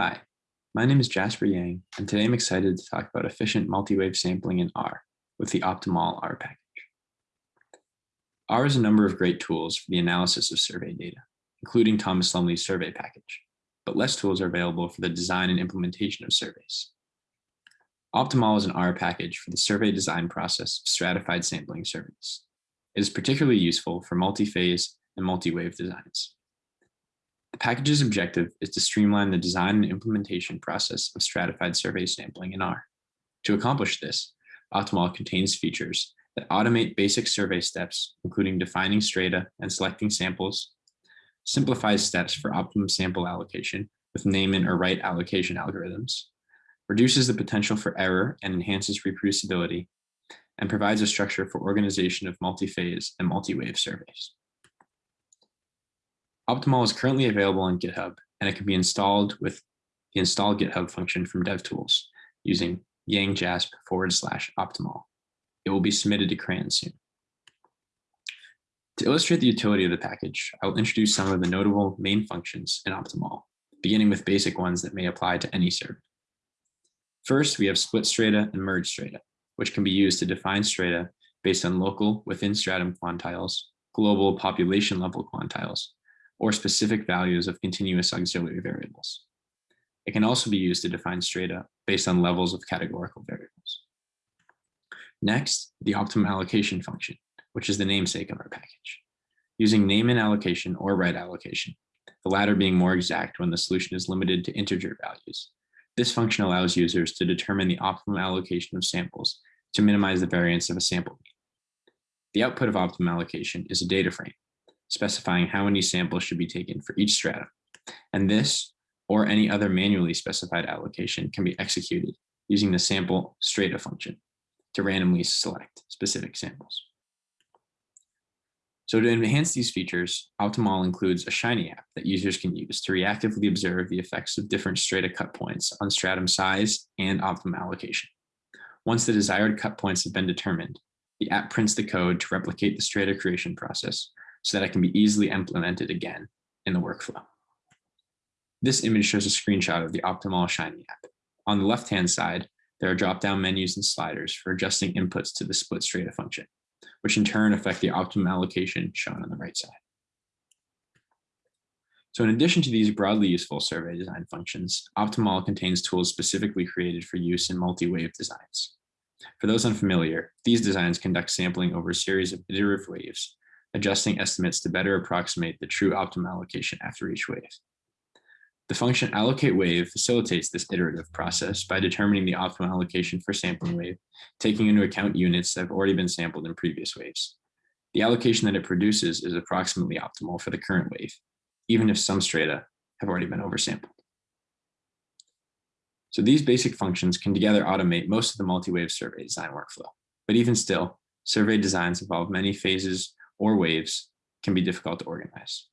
Hi, my name is Jasper Yang, and today I'm excited to talk about efficient multi-wave sampling in R with the Optimall R package. R is a number of great tools for the analysis of survey data, including Thomas Lumley's survey package, but less tools are available for the design and implementation of surveys. Optimall is an R package for the survey design process of stratified sampling surveys. It is particularly useful for multi-phase and multi-wave designs. Package's objective is to streamline the design and implementation process of stratified survey sampling in R. To accomplish this, Optimall contains features that automate basic survey steps, including defining strata and selecting samples, simplifies steps for optimum sample allocation with Neyman or Wright allocation algorithms, reduces the potential for error and enhances reproducibility, and provides a structure for organization of multi-phase and multi-wave surveys. Optimall is currently available on GitHub, and it can be installed with the install GitHub function from DevTools using yangjasp forward slash optimall. It will be submitted to CRAN soon. To illustrate the utility of the package, I will introduce some of the notable main functions in Optimall, beginning with basic ones that may apply to any survey. First, we have split strata and merge strata, which can be used to define strata based on local within stratum quantiles, global population level quantiles, or specific values of continuous auxiliary variables. It can also be used to define strata based on levels of categorical variables. Next, the optimum allocation function, which is the namesake of our package. Using Neyman allocation or Wright allocation, the latter being more exact when the solution is limited to integer values. This function allows users to determine the optimum allocation of samples to minimize the variance of a sample mean. The output of optimum allocation is a data frame, specifying how many samples should be taken for each stratum. And this or any other manually specified allocation can be executed using the sample strata function to randomly select specific samples. So to enhance these features, Optimall includes a Shiny app that users can use to reactively observe the effects of different strata cut points on stratum size and optimum allocation. Once the desired cut points have been determined, the app prints the code to replicate the strata creation process so that it can be easily implemented again in the workflow. This image shows a screenshot of the Optimall Shiny app. On the left-hand side, there are drop-down menus and sliders for adjusting inputs to the split strata function, which in turn affect the optimum allocation shown on the right side. So in addition to these broadly useful survey design functions, Optimall contains tools specifically created for use in multi-wave designs. For those unfamiliar, these designs conduct sampling over a series of iterative waves adjusting estimates to better approximate the true optimal allocation after each wave. The function allocate wave facilitates this iterative process by determining the optimal allocation for sampling wave, taking into account units that have already been sampled in previous waves. The allocation that it produces is approximately optimal for the current wave, even if some strata have already been oversampled. So these basic functions can together automate most of the multi-wave survey design workflow. But even still, survey designs involve many phases or waves can be difficult to organize.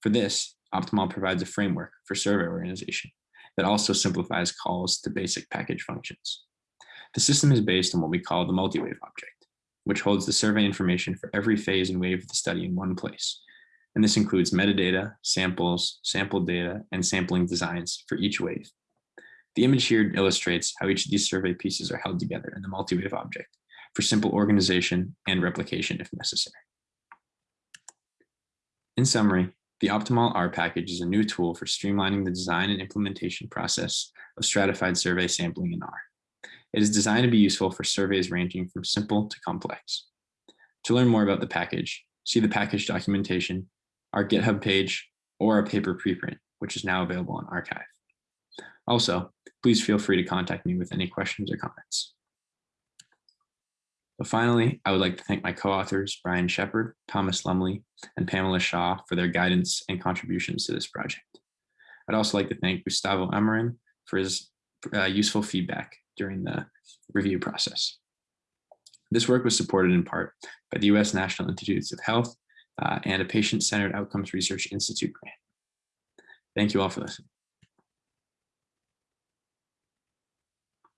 For this, Optimall provides a framework for survey organization that also simplifies calls to basic package functions. The system is based on what we call the multi-wave object, which holds the survey information for every phase and wave of the study in one place. And this includes metadata, samples, sample data, and sampling designs for each wave. The image here illustrates how each of these survey pieces are held together in the multi-wave object for simple organization and replication if necessary. In summary, the Optimall R package is a new tool for streamlining the design and implementation process of stratified survey sampling in R. It is designed to be useful for surveys ranging from simple to complex. To learn more about the package, see the package documentation, our GitHub page, or our paper preprint, which is now available on arXiv. Also, please feel free to contact me with any questions or comments. But finally, I would like to thank my co-authors, Bryan Shepherd, Thomas Lumley, and Pamela Shaw for their guidance and contributions to this project. I'd also like to thank Gustavo Amorim for his uh, useful feedback during the review process. This work was supported in part by the U.S. National Institutes of Health uh, and a Patient-Centered Outcomes Research Institute grant. Thank you all for listening.